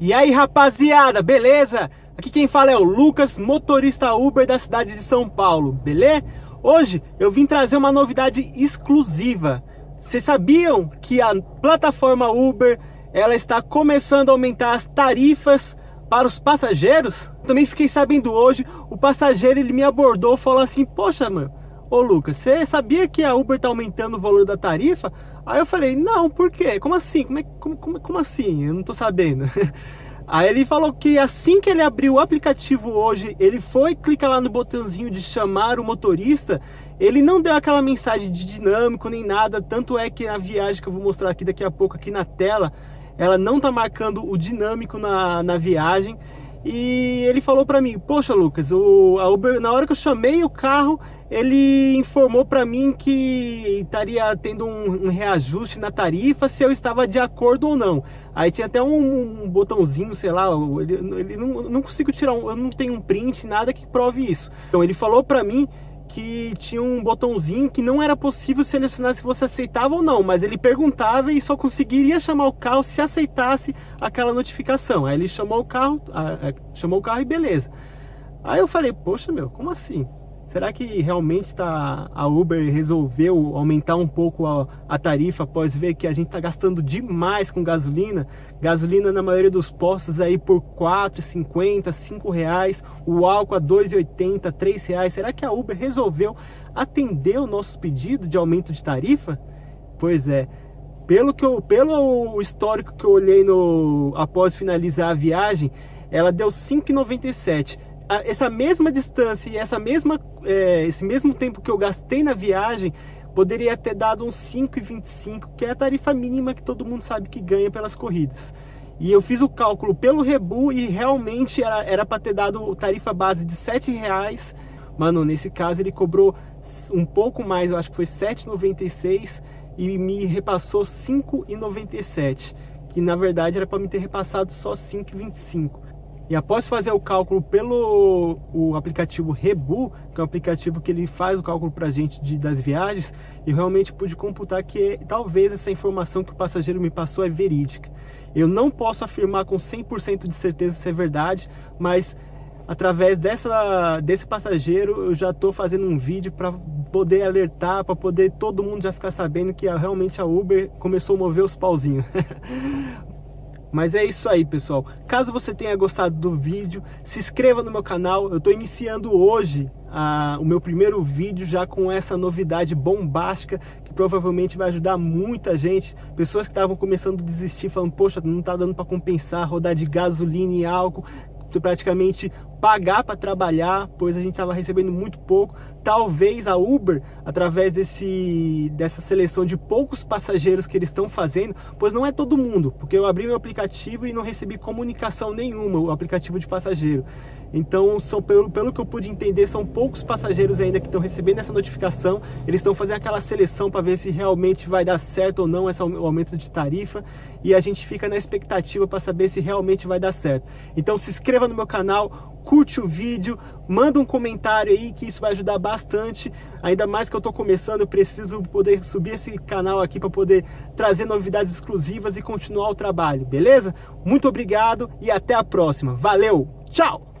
E aí rapaziada, beleza? Aqui quem fala é o Lucas, motorista Uber da cidade de São Paulo, beleza? Hoje eu vim trazer uma novidade exclusiva. Vocês sabiam que a plataforma Uber ela está começando a aumentar as tarifas para os passageiros? Também fiquei sabendo hoje, o passageiro ele me abordou e falou assim, poxa mano, ô Lucas, você sabia que a Uber está aumentando o valor da tarifa? Aí eu falei, não, por quê? Como assim? Como, é, como, como, como assim? Eu não tô sabendo. Aí ele falou que assim que ele abriu o aplicativo hoje, ele foi, clica lá no botãozinho de chamar o motorista, ele não deu aquela mensagem de dinâmico nem nada, tanto é que a viagem que eu vou mostrar aqui daqui a pouco aqui na tela, ela não tá marcando o dinâmico na, na viagem, e ele falou para mim, poxa Lucas, o, Uber, na hora que eu chamei o carro, ele informou para mim que estaria tendo um, um, reajuste na tarifa se eu estava de acordo ou não. Aí tinha até um, um botãozinho, sei lá, ele, ele não, não consigo tirar, um, eu não tenho um print, nada que prove isso. Então ele falou para mim que tinha um botãozinho que não era possível selecionar se você aceitava ou não, mas ele perguntava e só conseguiria chamar o carro se aceitasse aquela notificação. Aí ele chamou o carro, chamou o carro e beleza. Aí eu falei, poxa meu, como assim? Será que realmente tá, a Uber resolveu aumentar um pouco a, a tarifa após ver que a gente está gastando demais com gasolina? Gasolina na maioria dos postos aí por R$ 4,50, R$ reais, o álcool a R$ 2,80, R$ reais. Será que a Uber resolveu atender o nosso pedido de aumento de tarifa? Pois é, pelo, que eu, pelo histórico que eu olhei no, após finalizar a viagem, ela deu 5,97 essa mesma distância e essa mesma, é, esse mesmo tempo que eu gastei na viagem, poderia ter dado uns 5,25, que é a tarifa mínima que todo mundo sabe que ganha pelas corridas. E eu fiz o cálculo pelo Rebu e realmente era para ter dado tarifa base de R$ reais. Mano, nesse caso ele cobrou um pouco mais, eu acho que foi R$ 7,96 e me repassou R$ 5,97. Que na verdade era para me ter repassado só R$ 5,25. E após fazer o cálculo pelo o aplicativo Rebu, que é um aplicativo que ele faz o cálculo para a gente de, das viagens, eu realmente pude computar que talvez essa informação que o passageiro me passou é verídica. Eu não posso afirmar com 100% de certeza se é verdade, mas através dessa, desse passageiro eu já estou fazendo um vídeo para poder alertar, para poder todo mundo já ficar sabendo que realmente a Uber começou a mover os pauzinhos. Mas é isso aí, pessoal. Caso você tenha gostado do vídeo, se inscreva no meu canal. Eu estou iniciando hoje o meu primeiro vídeo já com essa novidade bombástica que provavelmente vai ajudar muita gente. Pessoas que estavam começando a desistir, falando, poxa, não está dando para compensar rodar de gasolina e álcool praticamente pagar para trabalhar, pois a gente estava recebendo muito pouco. Talvez a Uber, através desse, dessa seleção de poucos passageiros que eles estão fazendo, pois não é todo mundo, porque eu abri meu aplicativo e não recebi comunicação nenhuma, o aplicativo de passageiro. Então, são, pelo, pelo que eu pude entender, são poucos passageiros ainda que estão recebendo essa notificação, eles estão fazendo aquela seleção para ver se realmente vai dar certo ou não esse aumento de tarifa, e a gente fica na expectativa para saber se realmente vai dar certo. Então se inscreva no meu canal, curte o vídeo, manda um comentário aí que isso vai ajudar bastante. Ainda mais que eu estou começando, eu preciso poder subir esse canal aqui para poder trazer novidades exclusivas e continuar o trabalho, beleza? Muito obrigado e até a próxima. Valeu, tchau!